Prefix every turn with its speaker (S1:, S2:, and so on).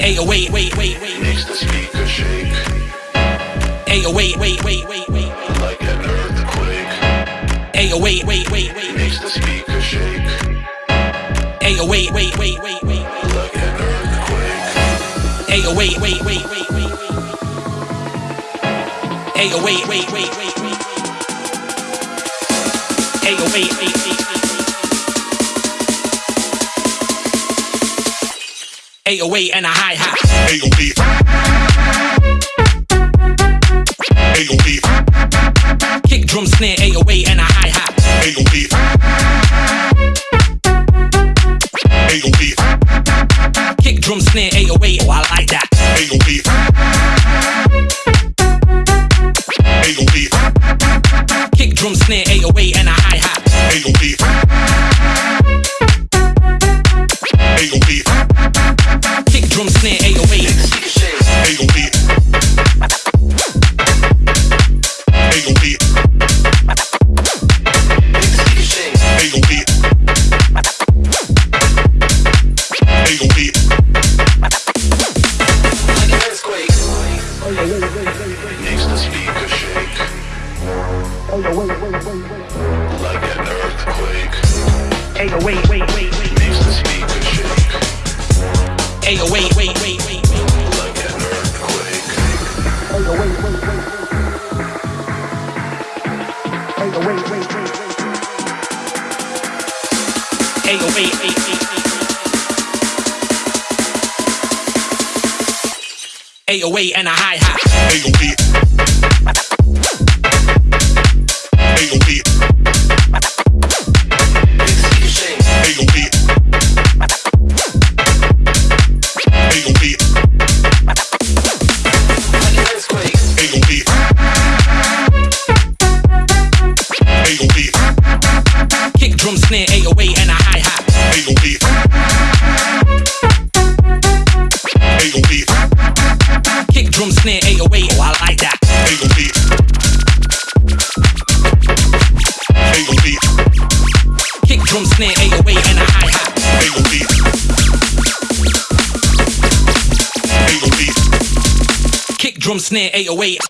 S1: Hey, oh, wait, wait, wait, wait.
S2: Makes the speaker shake
S1: Hey, oh, wait, wait, wait, wait, wait.
S2: like an earthquake.
S1: Hey, oh, wait, wait, wait, wait.
S2: Makes the speaker shake
S1: Hey, oh, wait, wait, wait, wait, wait.
S2: like an earthquake.
S1: Hey, oh, wait, wait, wait, wait, wait. Hey, oh, wait, wait, wait, wait, wait. Hey, oh, wait, wait, wait, 808 and a high hat.
S2: 808. 808.
S1: Kick drum snare 808 and a high hat.
S2: 808. 808.
S1: Kick drum snare 808. Oh, I like that.
S2: 808. 808.
S1: Kick drum snare 808 and a high hat. 808. Makes the
S2: speaker shake Hey, oh, wait, wait, wait, wait, like an earthquake.
S1: Hey, oh, wait, wait, wait, wait.
S2: Makes the speaker shake
S1: Hey, oh, wait, wait, wait, wait, wait.
S2: like an earthquake.
S1: Hey, oh, wait, wait, wait, wait. Hey, oh, wait, wait, wait, wait, 808 and a high
S2: high. 808.
S1: 808. Drum, snare, 808. Oh, I like that.
S2: 808. 808.
S1: Kick, drum, snare, 808 and a hi hat.
S2: 808. 808.
S1: Kick, drum, snare, 808.